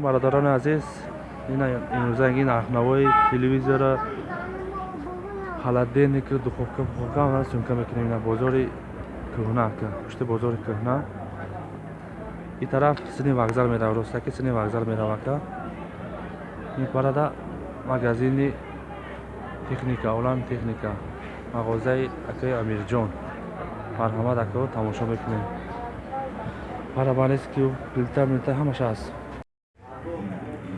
бародарони азиз имрӯза ин нархнавои телевизора. Холодильник духовка пуховка ҳамаро сёмка мекунем ина бозори кӯҳна пушти бозори кӯҳна. Ин тараф сини вокзал мерава ростаки сини вокзал мерава ака ин парада магазини техника олам техника мағозаи акаи амирҷон. Марҳамат акао тамошо мекунем. Парабанист ки плита милта ҳамаш ҳаст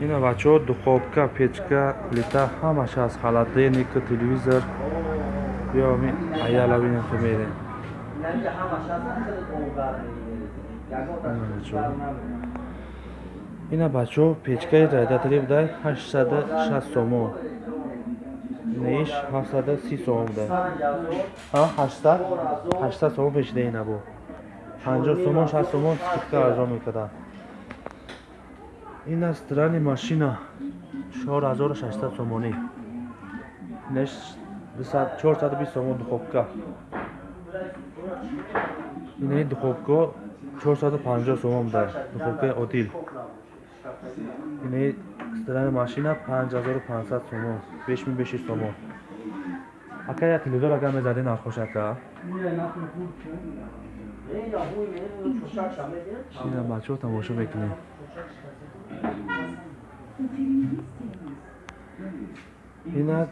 ина бачаҳо духовка печка плита ҳамаш ҳаст холодильник телевизор биё аяла бинем то мерем ина бачаҳо печкаи радиатори будай ҳаштсаду шаст сомон неиш ҳафтсаду си сомон будай ҳаштсад ҳаштсад сомон пешида ина бо. Панҷоҳ сомон шаст сомон скидка арзон мекарда ин аст рани машина чор ҳазору шашсад сомонӣ. Неш чорсаду бист сомон духовка инаи духовка чорсаду панҷоҳ сомон будай духовкаи одил. Инаи рани машина панҷ ҳазору панҷсад сомон. Беш ми беши сомон. Ака як телевизор агар мезади нархош ака ина бачаҳо тамошо мекунем ина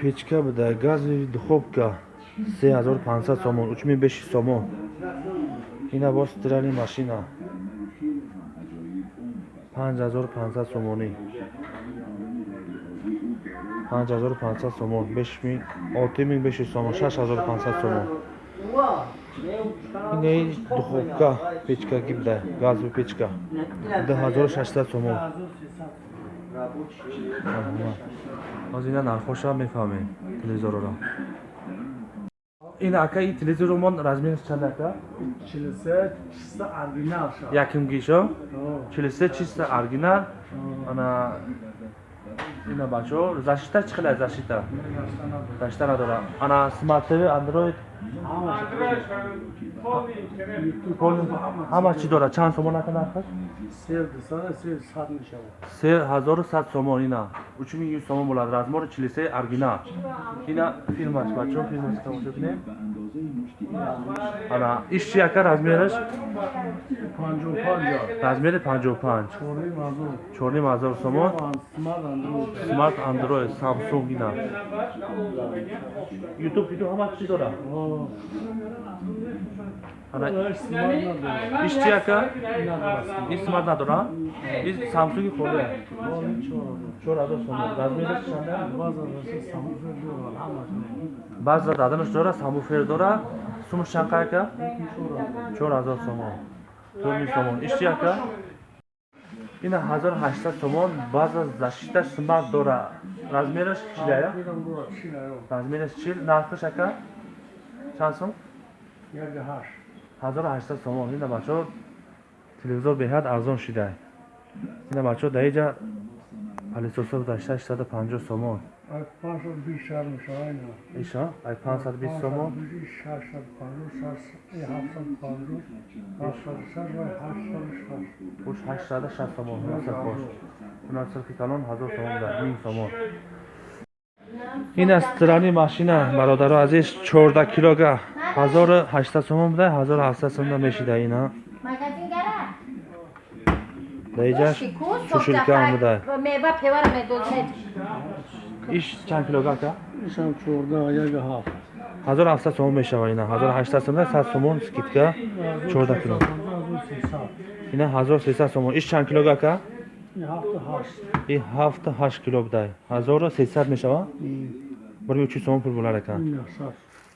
печка буда газови духовка се ҳазору панҷсад сомон учми беши сомон. Ина боз стирали машина. Панҷ ҳазору панҷсад сомонӣ. Панҷ ҳазору панҷсад сомон бешми олти мин беши сомон. Шаш ҳазору панҷсад сомон инаи духовка печкаки буда газови печка. Ду ҳазору шашсад сомон ҳоз ина нархоша мефаҳмем телевизорро. Ин ака? Ин телевизоромон размераш чанд ака якимгишо чилсе чиста оригинал. Ана ина бачаҳо защита чӣ қадар защита защита надора ана смарт тв андроид ҳама чӣ дорад? Чанд сомон ака нархаш се ҳазору сад сомон ина. Учуми ю сомон болад. Размори чилисе оригинал ина филмаш бачаҳо филмаш тамошо кунем? Ана иш чи ака? Размераш? Размери панҷоҳу панҷ. Чорним ҳазор. Сомон? Смарт андроид самсунг ина. Ютуб видео ҳама чӣ дорад ишти яка исмат надора и самсунги хурда баъза даданаш дора самуфер дора сумаш чанқа яка чор ҳазор сомон тӯр мил сомон ишти яка ина ҳазор ҳаштсад сомон баъза защиташ смат дора размераш чилая размераш чил нархаш яка чанд сом 1800 сомон ина бачо телевизор беҳад арзон шида. Ина бачо даиҷа палисоса гузашта 650 сомон иша? Ай 520 сомон уш 860 сомон хунаслфош хунаслфи калон 1000 сомон буд 1000 сомон ин аст рани машина. Бародару азиз 14 килога ҳазору ҳаштсад сомон буда. Ҳазору ҳафтсад сомон мешида ина даиҷаш шушилкаам буда иш чанд килога ака ҳазору ҳафтсад сомон мешава ина ҳазору ҳаштсад сомон сад сомон скидка чорда кило. Ина ҳазору сесад сомон. Иш чанд килога ака ин ҳафту ҳашт. Кило будай. ҳазору сесад мешава? Барои чӣ сомон пул болар ака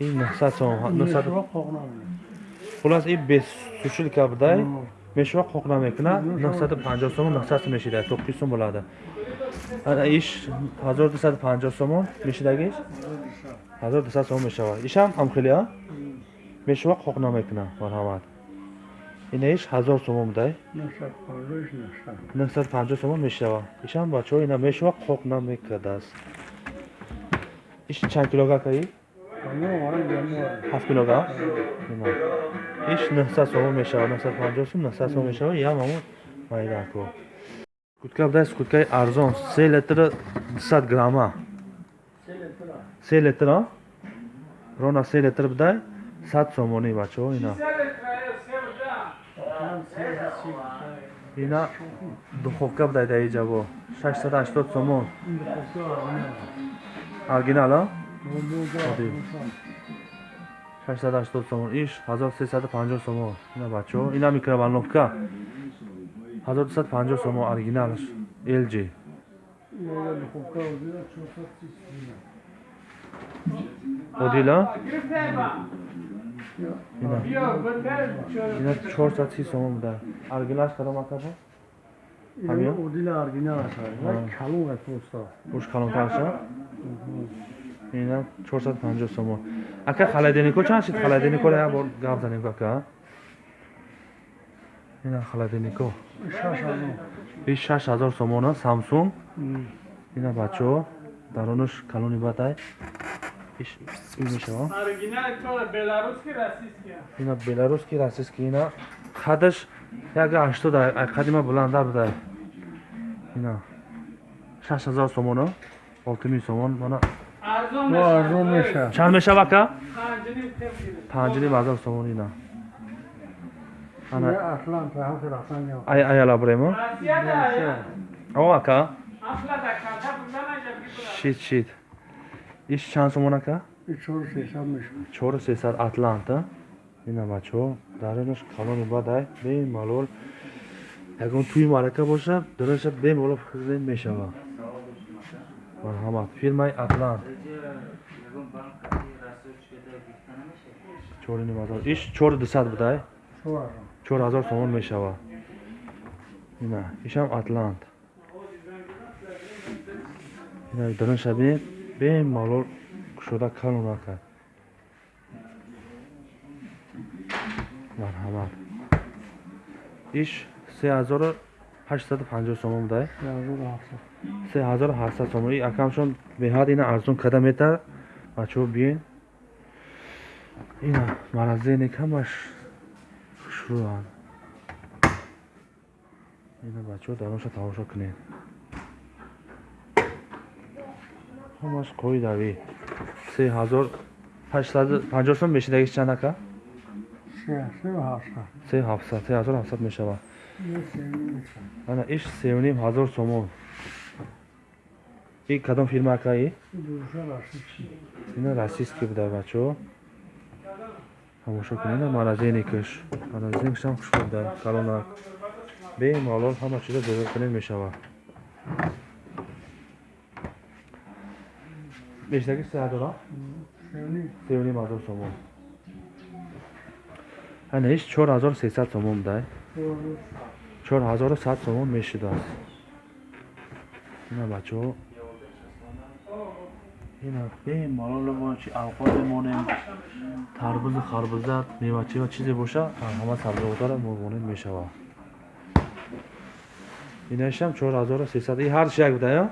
ин хулас ин бесушилка будай мешава қоқ намекунад нӯҳсаду панҷоҳ сомон нӯҳсад сум мешида то ки сум болада ана иш ҳазору дусаду панҷоҳ сомон мешидагиш ҳазору дусад сомон мешавад. Ишам ҳамхели а? Мешава қоқ намекунад марҳамат. Ина иш ҳазор сомон будай нӯҳсаду панҷоҳ сомон мешава. Ишам бачаҳо ина мешава қоқ намекардааст иш чанд килога ака и ҳафт килога иш нӯҳсад сомон мешавад нӯҳсаду панҷоҳ сум нӯҳсад сомон мешавад ям ҳамон майдако скутка будай скуткаи арзон се литр дусад грамма. Се литр а рона се литр будай сад сомонӣ бачаҳо ина. Ина духовка будай дар иҷабо шашсад ҳаштод сомон. Оригинал а 680 сомон иш 1350 сомон ина бачаҳо ина микроволновка. 1250 сомон оригиналш lg одила? Ина. 430 сомон буда оригиналш кадом акаба буш калонтарша ина 450 сомон. Ака холодильнико чанд шид холодильнико як бор гап занем ака ина холодильнико иш 6000 сомона самсунг? Ина бачаҳо дарунаш калони бадай иш мешава. Ина беларусский российский ина қадаш як ҳаштод қадима буландар будай ина 6000 сомона 6000 сомон мана чанд мешава ка? панҷним ҳазор сомон ина. Аяла буремо о ака шит шит иш чанд сомон ака чору сесад атланта. Ина бачаҳо даринаш калони бадай бемалол. Ягон тӯи марака боша дараша бемалол мешава марҳамат. Фирмаи атлант иш чору дусад будай? Чор ҳазор сомон мешавад ина ишам атлант ина дарун шабе бемалол кушода калон накард. Марҳамат. Иш се ҳазору ҳаштсаду панҷоҳ сомон будай се ҳазору ҳафтсад сомон и акамшон беҳад ина арзон када метар бачаҳо биен ина маразенек ҳамаш хушрӯанд ина бачаҳо дароша тамошо кунед се ҳазор ҳаштсаду панҷоҳ сом мешидагиш чанд ака се ҳафтсад се ҳазору ҳафтсад мешавад ана иш сеюним ҳазор сомон. И кадом фирма ака и ина российский буда бачаҳо тамошо кунед маразеникаш маразеникашам хушбуд дар калонак. Бемалол ҳама чиза дӯра кунед мешавад бештаги се ҳазора? Сеюним ҳазор сомон ҳанеш 4300 сомон будай 4100 сомон мешудааст. Ина бачаҳо малолмончи авқат монем тарбузу харбуза мевачива чизе боша ҳама сабзавотара монем мешава. Инашам 4300 и ҳар як будая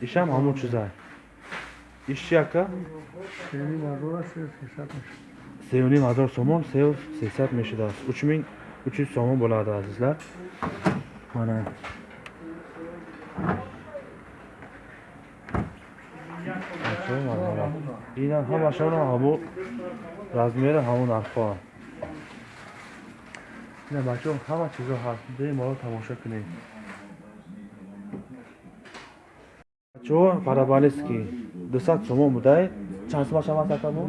ишам ҳамун чиза. Иш яка 3,5 ҳазор сомон 3,300 мешудааст. 3300 сомон бӯлааду азизлар. Мана инам ҳамашона ҳамун размери ҳамун нархҳоа ина бачаҳо ҳама чизо ҳаст. Беморо тамоша кунед бачаҳо параболистки 200 сомон будаи чанд сома шавад акаму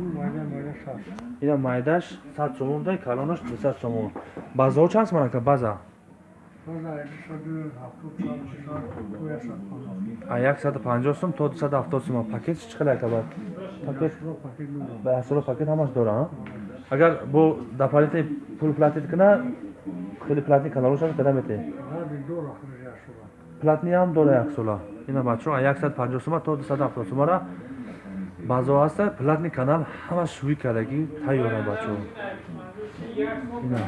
ина майдаш сад сомон будай калонаш дусад сомон. Базаҳо чанд сомон ака база? Яксаду панҷоҳ сум то дусаду ҳафтод сум пакет чӣ қадар кабад пакет ба ясоро пакет ҳамаш дора агар бо дапалите пул платит кина хеле платни каналошам када мете платни ҳам дора яксола ина бачаҳо яксаду панҷоҳ сума то дусаду ҳафтод сумара баъзо ҳаста платни канал ҳама шӯӣ кардагӣ тайёра бачаҳо ина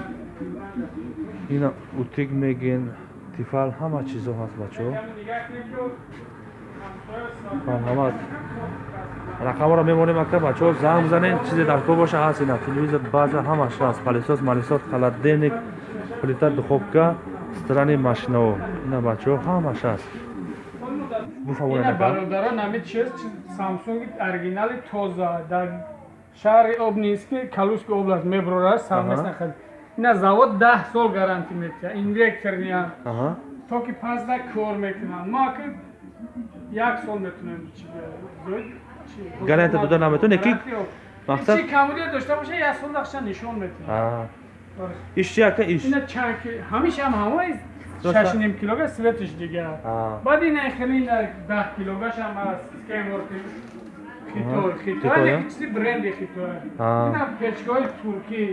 ина утик мегин тифал ҳама чизо ҳаст бачаҳо марҳамат рақамро мемонем ака бачаҳо занг бизанед чизе дар кор боша ҳаст ина. Телевизор база ҳамаш ҳаст. Палисос малисот холодильник плита духовка страни машинао ина бачаҳо ҳамаш аст ина буфавонаа бародарон ҳами чиз самсунги оригинали тоза. Дар шаҳри обнински калужской област меброра савмеснахад ина завод даҳ сол гарантӣ метиҳад инвекторниям то ки пазда кор мекунанд. Ма ки як сол метунем гарантия дода наметавонед ки мақсад чи камудия дошта боша як сол дақша нишон метунад иш чи ака иш? Ина чанд ки ҳамишам ҳамаи шашним килога светиш дигар баъд ина хеле ина даҳ килогашам аст скеморти хитой хитой леки чизи бренди хитой ина печкаҳои туркӣ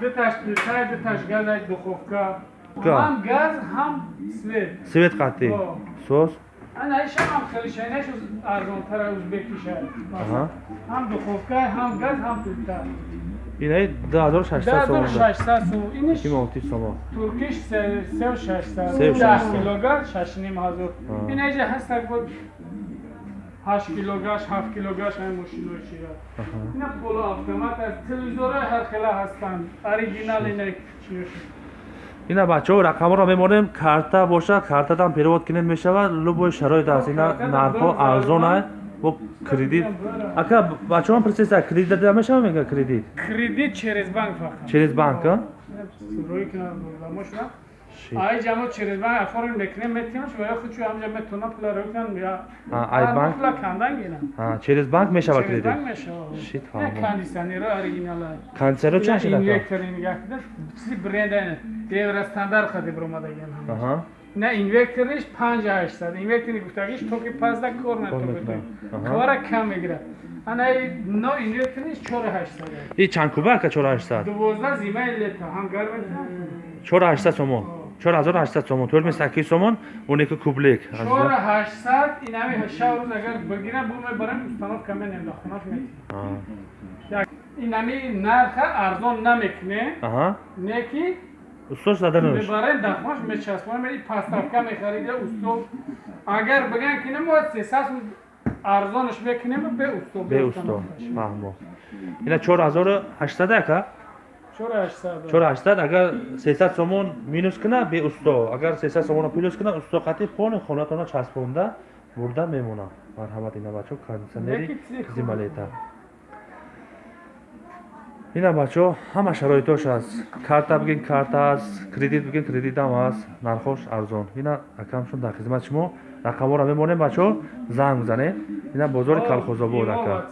дуташ плитай дуташ газай духовка ҳам газ ҳам свет. Свет қатӣ? Сос? Ана ишам ҳам хеле шайнаш арзонтара узбекиша. Ҳам духовка ҳам газ ҳам плита инаи дуҳазору шашсад сомон шашсад сомон. Иниш кимовти сомон. туркиш сеу шашсад даҳ килогар шашним ҳазор ина иҷа ҳаста буд ҳашт килогаш ҳафт килогаш ҳай мошинои чия ина поло автомат аст телевизорҳои ҳархела ҳастанд. Оригинал ина чия ина бачаҳо рақамҳоро мемонем карта боша картадан перевод кинед мешавад. Любой шароит аст. Ина нархҳо арзон аст бо кредит. Ака бачаҳо присеса кредит дада мешава мега кредит? Кредит через банк фақат через банк آی جمع через ва афор мекне метимаш ва ё худ шу ҳамҷа метона пула рӯкан я ай банк пула кандан гинам а через банк мешава кредит через банк мешава шит фаҳм кондиционера оригинала кондиционера чун шида инвектор ингахда чизи бренда евро стандарт қадиб ромада гинам аҳа نه اینورترش 5 800 اینورتری گفتگیش تو که 15 کار نتو کارا کم میگیره انا نو اینورترش 4 800 این چند کوبه که 4 800 12 زیمه لیتا هم گرم 4 800 شما 4800 сомон. 4800 сомон он яка кублик 4800 ин ҳами шав рӯз агар бигирам бу мебарам установка менем дар хонаш метим ин ҳами нарха арзон намекуне неки устод зада намеш мебарем дар хонаш мечаспонем и пастравка мехарида устод. Агар биган ки мо 300 арзонаш мекунем бе устод бе устод. Фаҳмо ина 4800 ака чора ҳаштад агар сесад сомон минус кина беусто. Агар сесад сомоно плюс кина усто қатӣ пони хонатона часпонда бурда мемонад марҳамат ина бачо кондитсионери зималета ина бачо ҳама шароитош аст. Карта бигин карта аст кредит бигин кредитам аст нархош арзон. Ина акамшон дар хизмат шумо рақамҳоро мемонем бачо занг бизанед ина бозори калхозобод ака